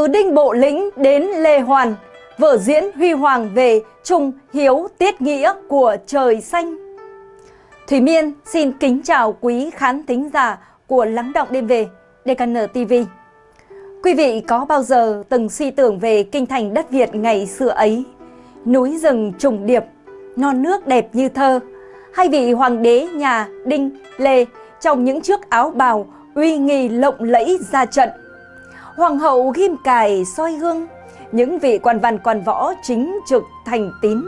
Từ Đinh Bộ Lĩnh đến Lê Hoàn, vở diễn huy hoàng về trung hiếu tiết nghĩa của trời xanh. Thủy Miên xin kính chào quý khán thính giả của Lắng Động Đêm Về, DKN TV. Quý vị có bao giờ từng suy tưởng về kinh thành đất Việt ngày xưa ấy, núi rừng trùng điệp, non nước đẹp như thơ, hay vị hoàng đế nhà Đinh, Lê trong những chiếc áo bào uy nghi lộng lẫy ra trận. Hoàng hậu ghim cài soi gương, những vị quan văn quan võ chính trực thành tín,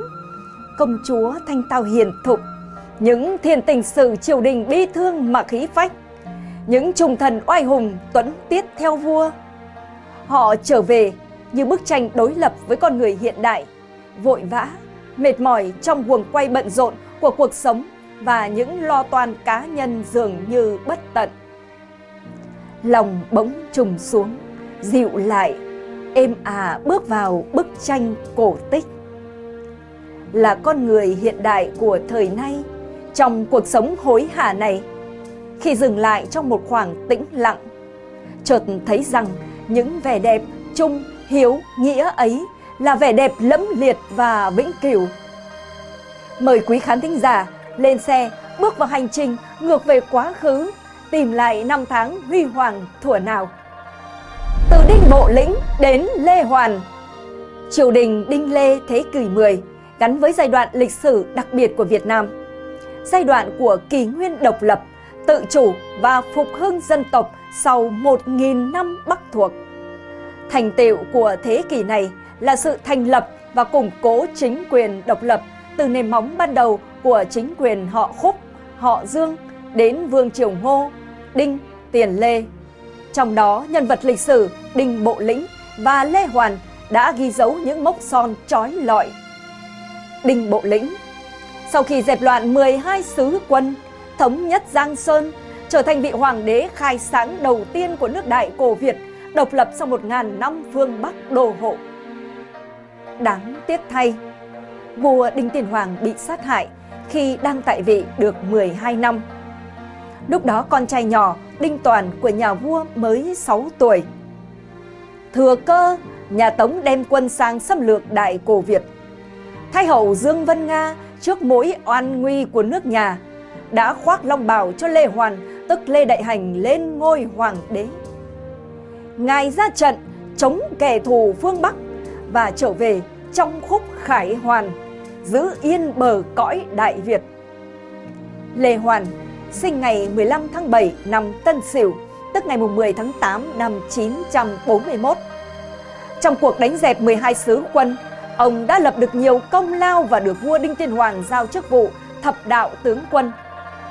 công chúa thanh tao hiền thục, những thiên tình sử triều đình bi thương mà khí phách, những trung thần oai hùng tuấn tiết theo vua. Họ trở về như bức tranh đối lập với con người hiện đại, vội vã, mệt mỏi trong guồng quay bận rộn của cuộc sống và những lo toan cá nhân dường như bất tận. Lòng bỗng trùng xuống, dịu lại, êm à bước vào bức tranh cổ tích. Là con người hiện đại của thời nay, trong cuộc sống hối hả này, khi dừng lại trong một khoảng tĩnh lặng, chợt thấy rằng những vẻ đẹp trung, hiếu, nghĩa ấy là vẻ đẹp lẫm liệt và vĩnh cửu. Mời quý khán thính giả lên xe bước vào hành trình ngược về quá khứ, tìm lại năm tháng huy hoàng thuở nào. Đinh Bộ Lĩnh đến Lê Hoàn Triều đình Đinh Lê Thế kỷ 10 gắn với giai đoạn lịch sử đặc biệt của Việt Nam. Giai đoạn của kỳ nguyên độc lập, tự chủ và phục hưng dân tộc sau 1.000 năm Bắc thuộc. Thành tựu của thế kỷ này là sự thành lập và củng cố chính quyền độc lập từ nền móng ban đầu của chính quyền họ Khúc, họ Dương đến Vương Triều Ngô, Đinh, Tiền Lê. Trong đó, nhân vật lịch sử Đinh Bộ Lĩnh và Lê Hoàn đã ghi dấu những mốc son trói lọi. Đinh Bộ Lĩnh Sau khi dẹp loạn 12 sứ quân, thống nhất Giang Sơn, trở thành vị hoàng đế khai sáng đầu tiên của nước Đại Cổ Việt, độc lập sau 1.000 năm phương Bắc đô hộ. Đáng tiếc thay, vua Đinh Tiên Hoàng bị sát hại khi đang tại vị được 12 năm. Lúc đó con trai nhỏ Đinh Toàn của nhà vua mới 6 tuổi. Thừa cơ, nhà Tống đem quân sang xâm lược Đại Cổ Việt. Thái hậu Dương Vân Nga trước mối oan nguy của nước nhà đã khoác long bào cho Lê Hoàn, tức Lê Đại Hành lên ngôi hoàng đế. Ngài ra trận chống kẻ thù phương Bắc và trở về trong khúc khải hoàn giữ yên bờ cõi Đại Việt. Lê Hoàn sinh ngày 15 tháng 7 năm Tân Sửu, tức ngày 10 tháng 8 năm 941. Trong cuộc đánh dẹp 12 sứ quân, ông đã lập được nhiều công lao và được vua Đinh Tiên Hoàng giao chức vụ thập đạo tướng quân,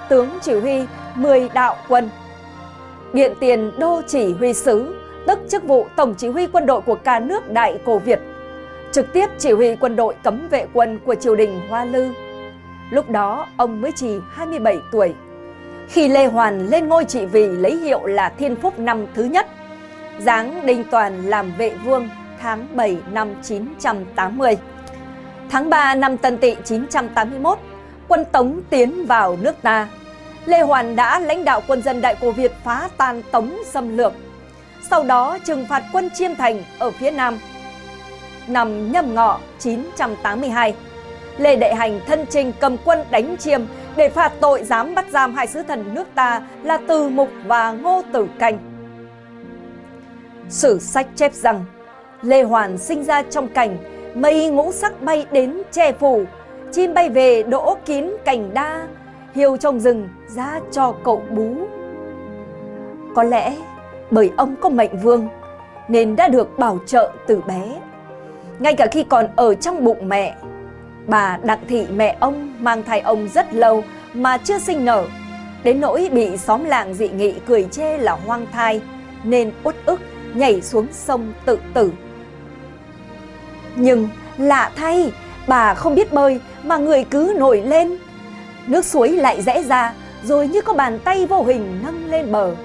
tướng chỉ huy 10 đạo quân. Điện tiền đô chỉ huy sứ, tức chức vụ tổng chỉ huy quân đội của cả nước Đại Cổ Việt trực tiếp chỉ huy quân đội cấm vệ quân của triều đình Hoa Lư. Lúc đó ông mới chỉ 27 tuổi. Khi Lê Hoàn lên ngôi trị vì lấy hiệu là Thiên Phúc năm thứ nhất, giáng Đinh Toàn làm vệ vương tháng 7 năm 980. Tháng 3 năm Tân Tỵ 981, quân Tống tiến vào nước ta. Lê Hoàn đã lãnh đạo quân dân Đại Cổ Việt phá tan Tống xâm lược. Sau đó trừng phạt quân Chiêm Thành ở phía Nam năm nhâm ngọ 982. Lê Đại Hành thân trình cầm quân đánh chiêm để phạt tội dám bắt giam hai sứ thần nước ta là Từ Mục và Ngô Tử Cành. Sử sách chép rằng Lê Hoàn sinh ra trong cảnh mây ngũ sắc bay đến che phủ, chim bay về đỗ kín cành đa, hiêu trong rừng ra cho cậu bú. Có lẽ bởi ông có mệnh vương nên đã được bảo trợ từ bé ngay cả khi còn ở trong bụng mẹ. Bà Đặng Thị mẹ ông mang thai ông rất lâu mà chưa sinh nở, đến nỗi bị xóm làng dị nghị cười chê là hoang thai, nên uất ức nhảy xuống sông tự tử. Nhưng lạ thay, bà không biết bơi mà người cứ nổi lên. Nước suối lại rẽ ra, rồi như có bàn tay vô hình nâng lên bờ.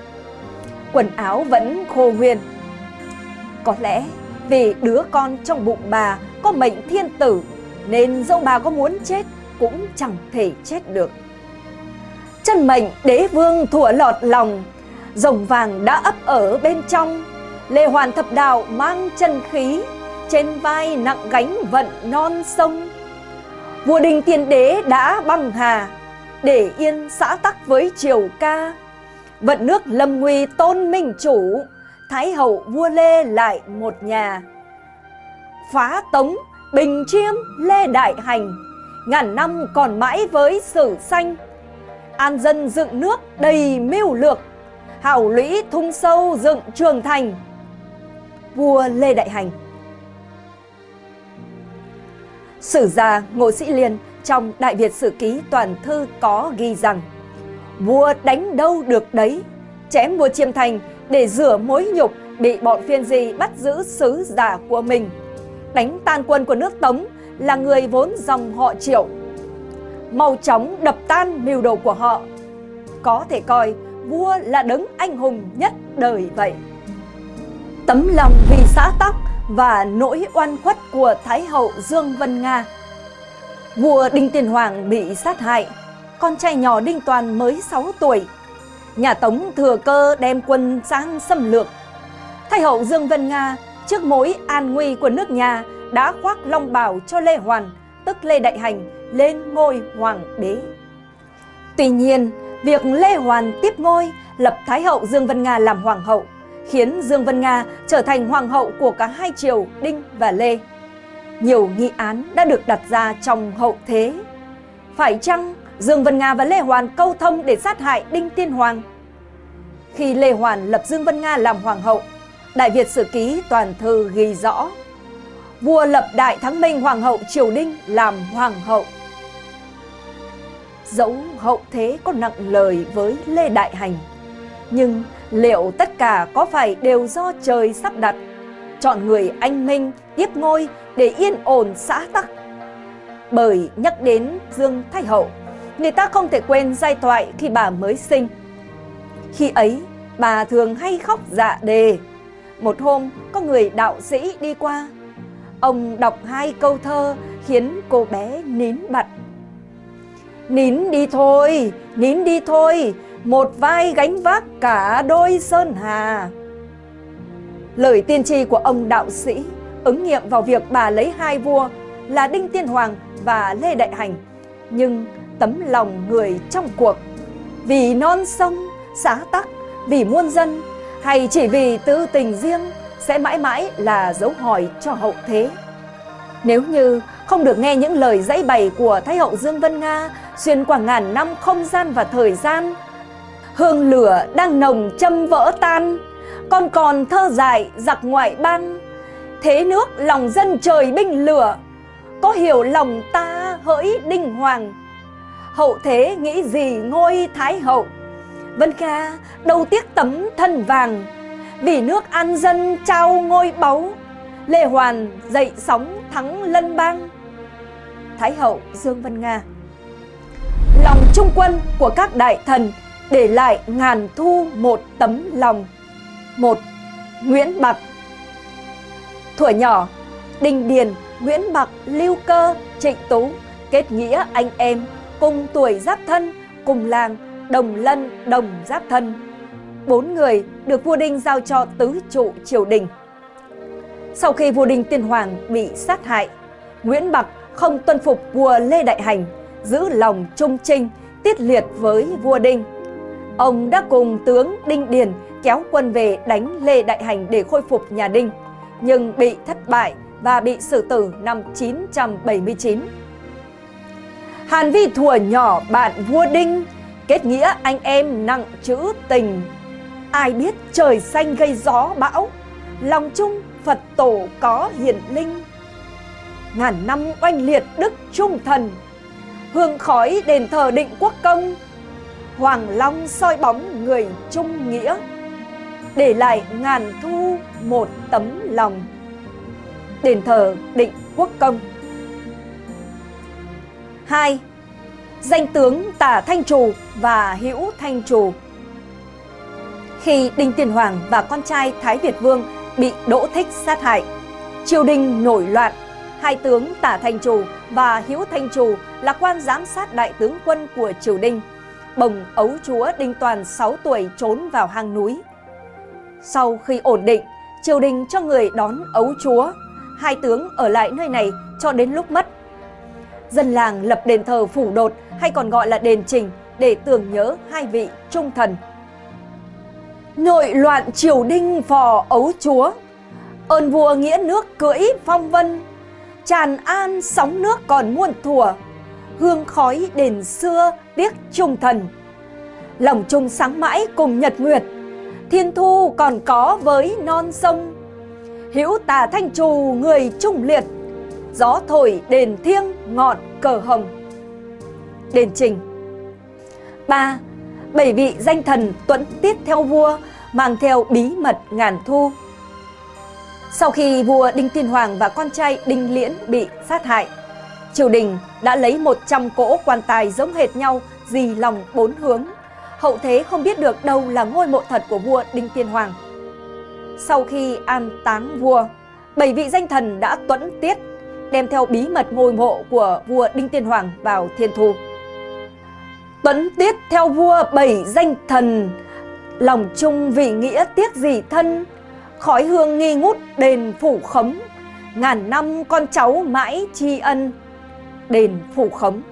Quần áo vẫn khô huyền Có lẽ vì đứa con trong bụng bà có mệnh thiên tử nên dẫu bà có muốn chết cũng chẳng thể chết được Chân mệnh đế vương thủa lọt lòng Rồng vàng đã ấp ở bên trong Lê Hoàn thập đạo mang chân khí, trên vai nặng gánh vận non sông. Vua đình tiên đế đã băng hà, để yên xã tắc với triều ca. Vận nước lâm nguy tôn minh chủ, Thái hậu vua Lê lại một nhà. Phá tống, bình chiêm, Lê Đại Hành, Ngàn năm còn mãi với sử xanh. An dân dựng nước đầy mưu lược, Hảo lũy thung sâu dựng trường thành. Vua Lê Đại Hành Sử gia Ngô Sĩ Liên trong Đại Việt Sử Ký Toàn Thư có ghi rằng Vua đánh đâu được đấy, chém vua Chiêm Thành để rửa mối nhục bị bọn phiên di bắt giữ sứ giả của mình. Đánh tan quân của nước Tống là người vốn dòng họ triệu. Mau chóng đập tan mưu đồ của họ. Có thể coi vua là đấng anh hùng nhất đời vậy. Tấm lòng vì xã tắc và nỗi oan khuất của Thái hậu Dương Vân Nga. Vua Đinh Tiên Hoàng bị sát hại, con trai nhỏ Đinh Toàn mới 6 tuổi. Nhà Tống thừa cơ đem quân sang xâm lược. Thái hậu Dương Vân Nga trước mối an nguy của nước nhà đã khoác long bào cho Lê Hoàn, tức Lê Đại Hành, lên ngôi hoàng đế. Tuy nhiên, việc Lê Hoàn tiếp ngôi lập Thái hậu Dương Vân Nga làm hoàng hậu khiến Dương Vân Nga trở thành hoàng hậu của cả hai triều Đinh và Lê. Nhiều nghi án đã được đặt ra trong hậu thế. Phải chăng Dương Vân Nga và Lê Hoàn câu thông để sát hại Đinh Tiên Hoàng? Khi Lê Hoàn lập Dương Vân Nga làm hoàng hậu, Đại Việt Sử Ký toàn thư ghi rõ Vua lập Đại Thắng Minh Hoàng hậu Triều Đinh làm hoàng hậu. Dẫu hậu thế có nặng lời với Lê Đại Hành, nhưng liệu tất cả có phải đều do trời sắp đặt? Chọn người anh minh tiếp ngôi để yên ổn xã tắc. Bởi nhắc đến Dương Thái Hậu, người ta không thể quên giai thoại khi bà mới sinh. Khi ấy, bà thường hay khóc dạ đề. Một hôm, có người đạo sĩ đi qua. Ông đọc hai câu thơ khiến cô bé nín bặt. Nín đi thôi, nín đi thôi, một vai gánh vác cả đôi sơn hà. Lời tiên tri của ông đạo sĩ ứng nghiệm vào việc bà lấy hai vua là Đinh Tiên Hoàng và Lê Đại Hành, nhưng tấm lòng người trong cuộc, vì non sông, xã tắc, vì muôn dân hay chỉ vì tư tình riêng sẽ mãi mãi là dấu hỏi cho hậu thế. Nếu như không được nghe những lời dãy bày của Thái hậu Dương Vân Nga xuyên qua ngàn năm không gian và thời gian, hương lửa đang nồng châm vỡ tan, còn còn thơ dài giặc ngoại ban. Thế nước lòng dân trời binh lửa, có hiểu lòng ta hỡi đinh hoàng. Hậu thế nghĩ gì ngôi thái hậu, Vân Kha đâu tiếc tấm thân vàng, vì nước an dân trao ngôi báu, Lê Hoàn dậy sóng thắng lân bang. Thái hậu Dương Vân Nga Lòng trung quân của các đại thần để lại ngàn thu một tấm lòng. Một, Nguyễn Bạc Thuở nhỏ, Đinh Điền, Nguyễn Bạc, Lưu Cơ, Trịnh Tú kết nghĩa anh em, cùng tuổi giáp thân, cùng làng, đồng lân, đồng giáp thân. Bốn người được vua Đinh giao cho tứ trụ triều đình. Sau khi vua Đinh Tiên Hoàng bị sát hại, Nguyễn Bạc không tuân phục vua Lê Đại Hành, giữ lòng trung trinh, tiết liệt với vua Đinh. Ông đã cùng tướng Đinh Điền kéo quân về đánh Lê Đại Hành để khôi phục nhà Đinh, nhưng bị thất bại và bị xử tử năm 979. Hàn Vi thùa nhỏ bạn vua Đinh, kết nghĩa anh em nặng chữ tình. Ai biết trời xanh gây gió bão, lòng chung Phật tổ có hiển linh. Ngàn năm oanh liệt đức trung thần, hương khói đền thờ định quốc công, Hoàng Long soi bóng người trung nghĩa Để lại ngàn thu một tấm lòng Đền thờ định quốc công 2. Danh tướng Tả Thanh Trù và Hữu Thanh Trù Khi Đinh Tiên Hoàng và con trai Thái Việt Vương bị Đỗ Thích sát hại, Triều đình nổi loạn, Hai tướng Tả Thanh Trù và Hữu Thanh Trù là quan giám sát đại tướng quân của triều đình, bồng ấu chúa Đinh Toàn 6 tuổi trốn vào hang núi. Sau khi ổn định, triều đình cho người đón ấu chúa. Hai tướng ở lại nơi này cho đến lúc mất. Dân làng lập đền thờ phủ đột hay còn gọi là đền trình để tưởng nhớ hai vị trung thần. Nội loạn triều đinh phò ấu chúa, ơn vua nghĩa nước cưỡi phong vân, tràn an sóng nước còn muôn thùa, hương khói đền xưa tiếc trung thần. Lòng chung sáng mãi cùng nhật nguyệt, thiên thu còn có với non sông. Hữu tà thanh trù người trung liệt, gió thổi đền thiêng ngọn cờ hồng. Đền trình ba Bảy vị danh thần tuẫn tiết theo vua, mang theo bí mật ngàn thu. Sau khi vua Đinh Tiên Hoàng và con trai Đinh Liễn bị sát hại, triều đình đã lấy 100 cỗ quan tài giống hệt nhau dì lòng bốn hướng. Hậu thế không biết được đâu là ngôi mộ thật của vua Đinh Tiên Hoàng. Sau khi an táng vua, bảy vị danh thần đã tuẫn tiết, đem theo bí mật ngôi mộ của vua Đinh Tiên Hoàng vào thiên thu. Tuấn tiết theo vua bảy danh thần, lòng chung vị nghĩa tiếc gì thân, khói hương nghi ngút đền phủ khống, ngàn năm con cháu mãi tri ân, đền phủ khống.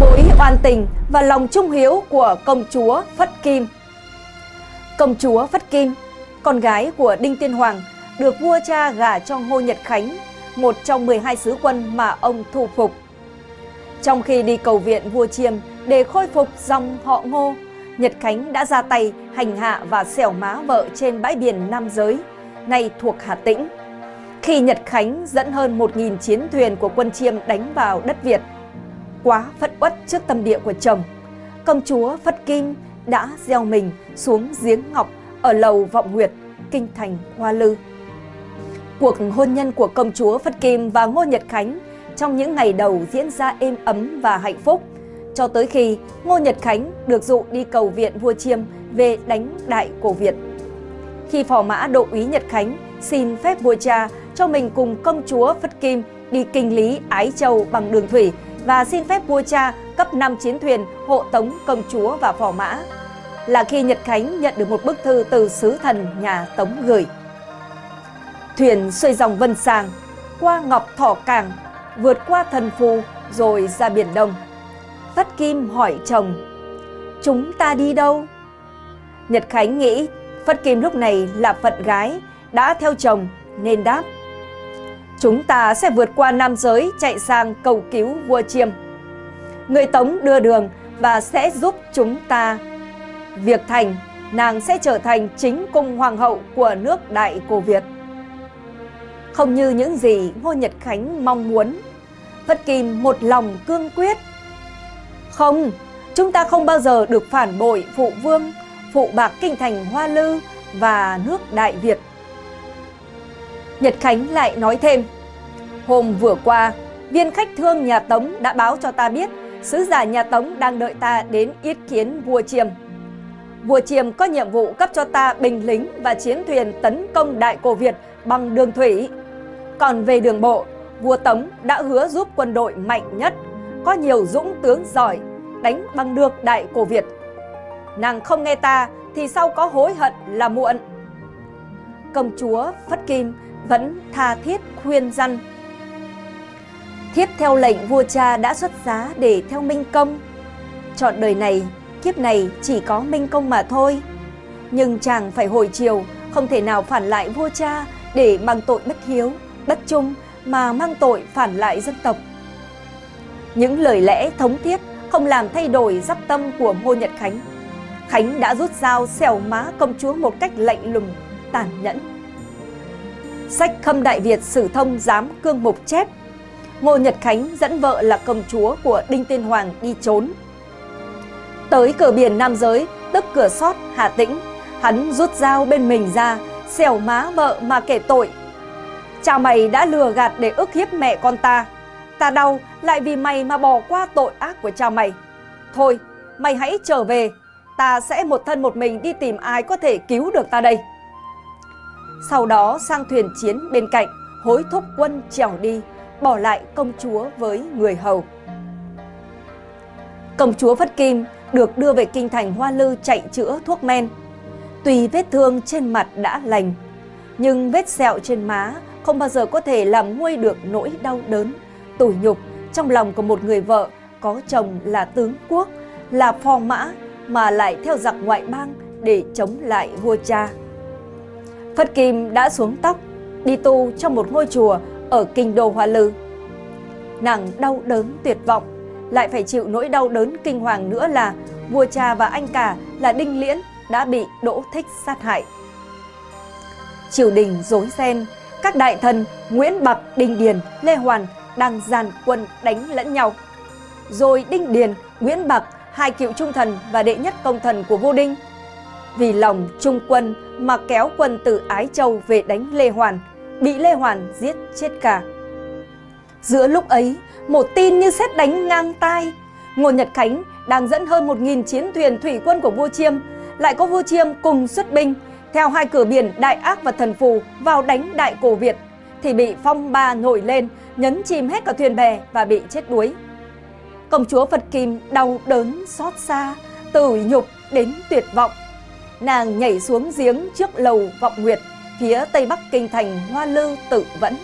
Mối oan tình và lòng trung hiếu của công chúa Phất Kim Công chúa Phất Kim, con gái của Đinh Tiên Hoàng, được vua cha gả cho Ngô Nhật Khánh, một trong 12 sứ quân mà ông thu phục. Trong khi đi cầu viện vua Chiêm để khôi phục dòng họ Ngô, Nhật Khánh đã ra tay hành hạ và xẻo má vợ trên bãi biển Nam Giới, nay thuộc Hà Tĩnh. Khi Nhật Khánh dẫn hơn 1.000 chiến thuyền của quân Chiêm đánh vào đất Việt, quá phất uất trước tâm địa của chồng, công chúa Phất Kim đã gieo mình xuống giếng ngọc ở lầu Vọng Nguyệt, kinh thành Hoa Lư. Cuộc hôn nhân của công chúa Phất Kim và Ngô Nhật Khánh trong những ngày đầu diễn ra êm ấm và hạnh phúc, cho tới khi Ngô Nhật Khánh được dụ đi cầu viện vua Chiêm về đánh đại cổ Việt. Khi phò mã độ úy Nhật Khánh xin phép vua cha cho mình cùng công chúa Phất Kim đi kinh lý Ái Châu bằng đường thủy và xin phép vua cha cấp 5 chiến thuyền hộ tống công chúa và phò mã, là khi Nhật Khánh nhận được một bức thư từ sứ thần nhà Tống gửi. Thuyền xuôi dòng Vân Sàng, qua Ngọc Thỏ Cảng, vượt qua thần phù rồi ra Biển Đông. Phất Kim hỏi chồng, chúng ta đi đâu? Nhật Khánh nghĩ Phất Kim lúc này là phận gái, đã theo chồng nên đáp. Chúng ta sẽ vượt qua nam giới chạy sang cầu cứu vua Chiêm. Người Tống đưa đường và sẽ giúp chúng ta. Việc thành, nàng sẽ trở thành chính cung hoàng hậu của nước Đại Cổ Việt. Không như những gì Ngô Nhật Khánh mong muốn, Phất Kim một lòng cương quyết. Không, chúng ta không bao giờ được phản bội phụ vương, phụ bạc kinh thành Hoa Lư và nước Đại Việt. Nhật Khánh lại nói thêm, hôm vừa qua, viên khách thương nhà Tống đã báo cho ta biết sứ giả nhà Tống đang đợi ta đến yết kiến vua Chiêm. Vua Chiêm có nhiệm vụ cấp cho ta binh lính và chiến thuyền tấn công Đại Cổ Việt bằng đường thủy. Còn về đường bộ, vua Tống đã hứa giúp quân đội mạnh nhất, có nhiều dũng tướng giỏi, đánh bằng được Đại Cổ Việt. Nàng không nghe ta thì sau có hối hận là muộn. Công chúa Phất Kim vẫn tha thiết khuyên răn. Thiếp theo lệnh vua cha đã xuất giá để theo Minh Công. Chọn đời này, kiếp này chỉ có Minh Công mà thôi. Nhưng chàng phải hồi chiều, không thể nào phản lại vua cha để mang tội bất hiếu, bất trung mà mang tội phản lại dân tộc. Những lời lẽ thống thiết không làm thay đổi giáp tâm của Ngô Nhật Khánh. Khánh đã rút dao xẻo má công chúa một cách lạnh lùng, tàn nhẫn. Sách Khâm Đại Việt Sử Thông Giám Cương Mục chép Ngô Nhật Khánh dẫn vợ là công chúa của Đinh Tiên Hoàng đi trốn. Tới cửa biển Nam Giới, tức cửa sót Hà Tĩnh, hắn rút dao bên mình ra, xẻo má vợ mà kể tội. Cha mày đã lừa gạt để ức hiếp mẹ con ta. Ta đau lại vì mày mà bỏ qua tội ác của cha mày. Thôi, mày hãy trở về, ta sẽ một thân một mình đi tìm ai có thể cứu được ta đây. Sau đó sang thuyền chiến bên cạnh, hối thúc quân trèo đi, bỏ lại công chúa với người hầu. Công chúa Phất Kim được đưa về kinh thành Hoa Lư chạy chữa thuốc men. Tuy vết thương trên mặt đã lành, Nhưng vết sẹo trên má không bao giờ có thể làm nguôi được nỗi đau đớn, tủi nhục trong lòng của một người vợ có chồng là tướng quốc, là phò mã mà lại theo giặc ngoại bang để chống lại vua cha. Phật Kim đã xuống tóc, đi tu trong một ngôi chùa ở kinh đô Hoa Lư. Nàng đau đớn tuyệt vọng, lại phải chịu nỗi đau đớn kinh hoàng nữa là vua cha và anh cả là Đinh Liễn đã bị Đỗ Thích sát hại. Triều đình rối ren, các đại thần Nguyễn Bạc, Đinh Điền, Lê Hoàn đang dàn quân đánh lẫn nhau. Rồi Đinh Điền, Nguyễn Bạc, hai cựu trung thần và đệ nhất công thần của vua Đinh vì lòng trung quân mà kéo quân từ Ái Châu về đánh Lê Hoàn, bị Lê Hoàn giết chết cả. Giữa lúc ấy, một tin như xét đánh ngang tai, Ngô Nhật Khánh đang dẫn hơn 1.000 chiến thuyền thủy quân của vua Chiêm, lại có vua Chiêm cùng xuất binh, theo hai cửa biển Đại Ác và Thần Phù vào đánh Đại Cổ Việt, thì bị phong ba nổi lên, nhấn chìm hết cả thuyền bè và bị chết đuối. Công chúa Phật Kim đau đớn xót xa, từ nhục đến tuyệt vọng nàng nhảy xuống giếng trước lầu Vọng Nguyệt, phía tây bắc kinh thành Hoa Lư tự vẫn.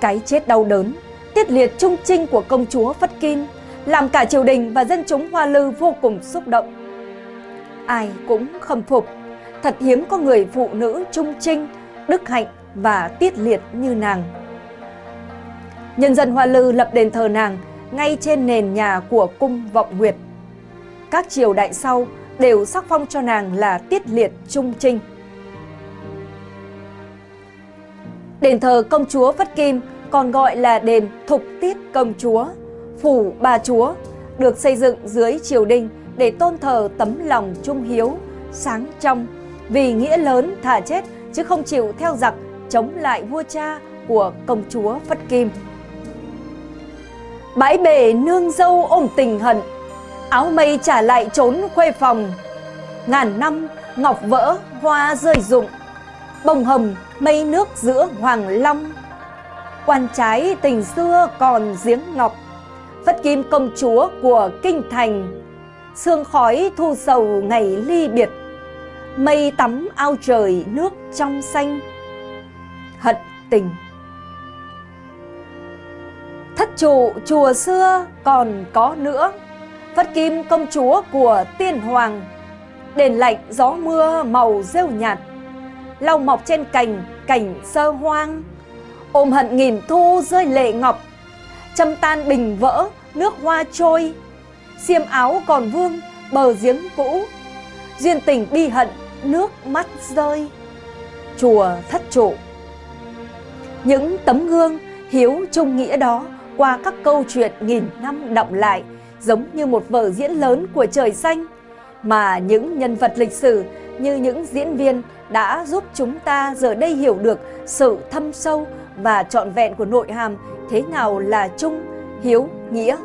Cái chết đau đớn, tiết liệt trung trinh của công chúa Phất Kim làm cả triều đình và dân chúng Hoa Lư vô cùng xúc động. Ai cũng khâm phục, thật hiếm có người phụ nữ trung trinh, đức hạnh và tiết liệt như nàng. Nhân dân Hoa Lư lập đền thờ nàng ngay trên nền nhà của cung Vọng Nguyệt. Các triều đại sau đều sắc phong cho nàng là tiết liệt trung trinh. Đền thờ công chúa Phất Kim còn gọi là đền Thục Tiết Công Chúa, Phủ Bà Chúa, được xây dựng dưới triều đình để tôn thờ tấm lòng trung hiếu, sáng trong, vì nghĩa lớn thả chết, chứ không chịu theo giặc chống lại vua cha của công chúa Phất Kim. Bãi bể nương dâu ôm tình hận, áo mây trả lại trốn khuê phòng. Ngàn năm, ngọc vỡ, hoa rơi rụng, bông hồng, mây nước giữa hoàng long. Quan trái tình xưa còn giếng ngọc, phất kim công chúa của kinh thành. Sương khói thu sầu ngày ly biệt mây tắm ao trời, nước trong xanh. Hận tình. Thất trụ, chùa xưa còn có nữa. Phất Kim công chúa của tiên hoàng. Đền lạnh, gió mưa màu rêu nhạt. Lau mọc trên cành, cảnh sơ hoang. Ôm hận nghìn thu rơi lệ ngọc. Châm tan bình vỡ, nước hoa trôi. Xiêm áo còn vương, bờ giếng cũ. Duyên tình bi hận nước mắt rơi Chùa thất trụ Những tấm gương hiếu trung nghĩa đó qua các câu chuyện nghìn năm đọng lại giống như một vở diễn lớn của trời xanh mà những nhân vật lịch sử như những diễn viên đã giúp chúng ta giờ đây hiểu được sự thâm sâu và trọn vẹn của nội hàm thế nào là trung, hiếu, nghĩa.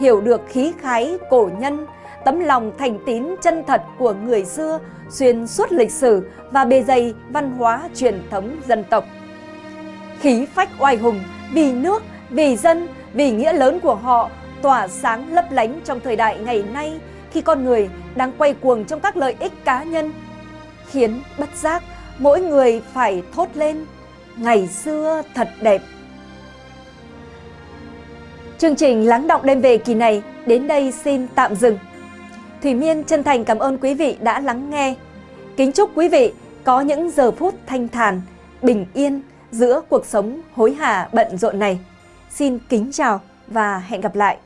Hiểu được khí khái cổ nhân, tấm lòng thành tín chân thật của người xưa xuyên suốt lịch sử và bề dày văn hóa truyền thống dân tộc. Khí phách oai hùng vì nước, vì dân, vì nghĩa lớn của họ tỏa sáng lấp lánh trong thời đại ngày nay khi con người đang quay cuồng trong các lợi ích cá nhân, khiến bất giác mỗi người phải thốt lên ngày xưa thật đẹp. Chương trình Lắng động đêm về kỳ này đến đây xin tạm dừng. Thủy Miên chân thành cảm ơn quý vị đã lắng nghe. Kính chúc quý vị có những giờ phút thanh thản, bình yên giữa cuộc sống hối hả bận rộn này. Xin kính chào và hẹn gặp lại.